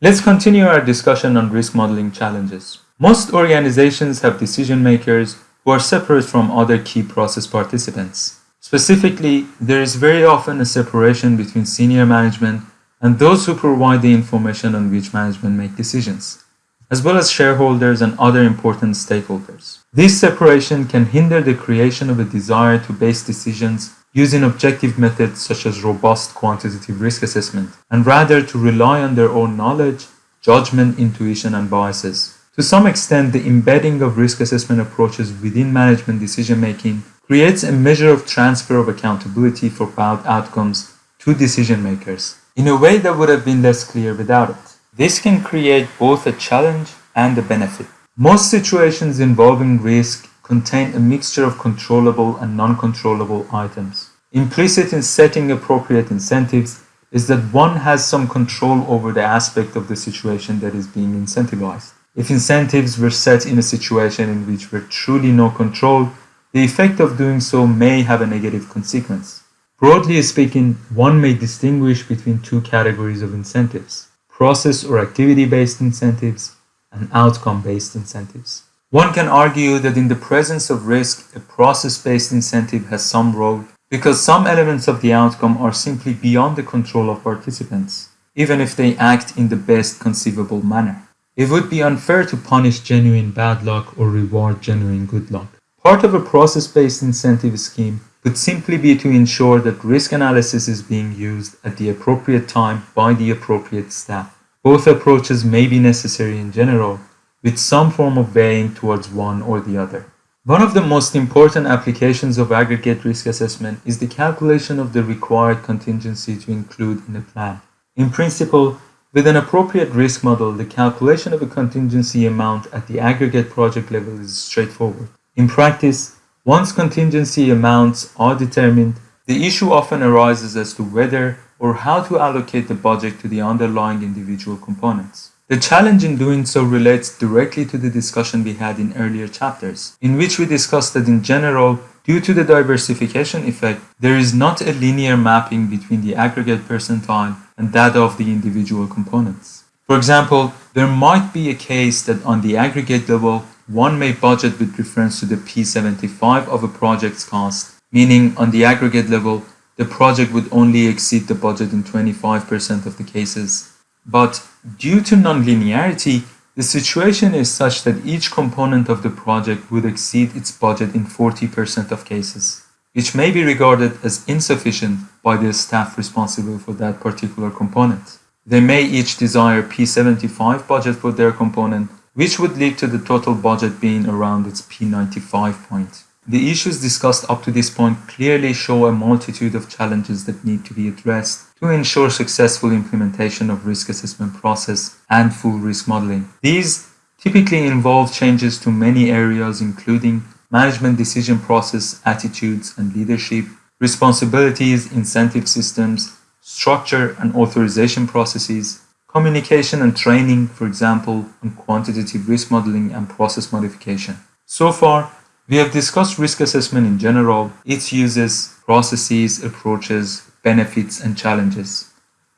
Let's continue our discussion on risk modeling challenges. Most organizations have decision makers who are separate from other key process participants. Specifically, there is very often a separation between senior management and those who provide the information on which management make decisions, as well as shareholders and other important stakeholders. This separation can hinder the creation of a desire to base decisions using objective methods such as robust quantitative risk assessment, and rather to rely on their own knowledge, judgment, intuition, and biases. To some extent, the embedding of risk assessment approaches within management decision making creates a measure of transfer of accountability for bad outcomes to decision makers in a way that would have been less clear without it. This can create both a challenge and a benefit. Most situations involving risk contain a mixture of controllable and non-controllable items. Implicit in setting appropriate incentives is that one has some control over the aspect of the situation that is being incentivized. If incentives were set in a situation in which were truly no control, the effect of doing so may have a negative consequence. Broadly speaking, one may distinguish between two categories of incentives, process or activity-based incentives and outcome-based incentives. One can argue that in the presence of risk, a process-based incentive has some role because some elements of the outcome are simply beyond the control of participants, even if they act in the best conceivable manner. It would be unfair to punish genuine bad luck or reward genuine good luck. Part of a process-based incentive scheme could simply be to ensure that risk analysis is being used at the appropriate time by the appropriate staff. Both approaches may be necessary in general, with some form of weighing towards one or the other. One of the most important applications of aggregate risk assessment is the calculation of the required contingency to include in a plan. In principle, with an appropriate risk model, the calculation of a contingency amount at the aggregate project level is straightforward. In practice, once contingency amounts are determined, the issue often arises as to whether or how to allocate the budget to the underlying individual components. The challenge in doing so relates directly to the discussion we had in earlier chapters, in which we discussed that in general, due to the diversification effect, there is not a linear mapping between the aggregate percentile and that of the individual components. For example, there might be a case that on the aggregate level, one may budget with reference to the P75 of a project's cost, meaning on the aggregate level, the project would only exceed the budget in 25% of the cases. But due to nonlinearity, the situation is such that each component of the project would exceed its budget in 40% of cases, which may be regarded as insufficient by the staff responsible for that particular component. They may each desire P75 budget for their component, which would lead to the total budget being around its P95 point. The issues discussed up to this point clearly show a multitude of challenges that need to be addressed to ensure successful implementation of risk assessment process and full risk modeling. These typically involve changes to many areas including management decision process, attitudes and leadership, responsibilities, incentive systems, structure and authorization processes, communication and training, for example, on quantitative risk modeling and process modification. So far, we have discussed risk assessment in general, its uses, processes, approaches, benefits, and challenges.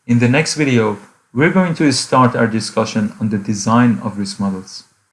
In the next video, we're going to start our discussion on the design of risk models.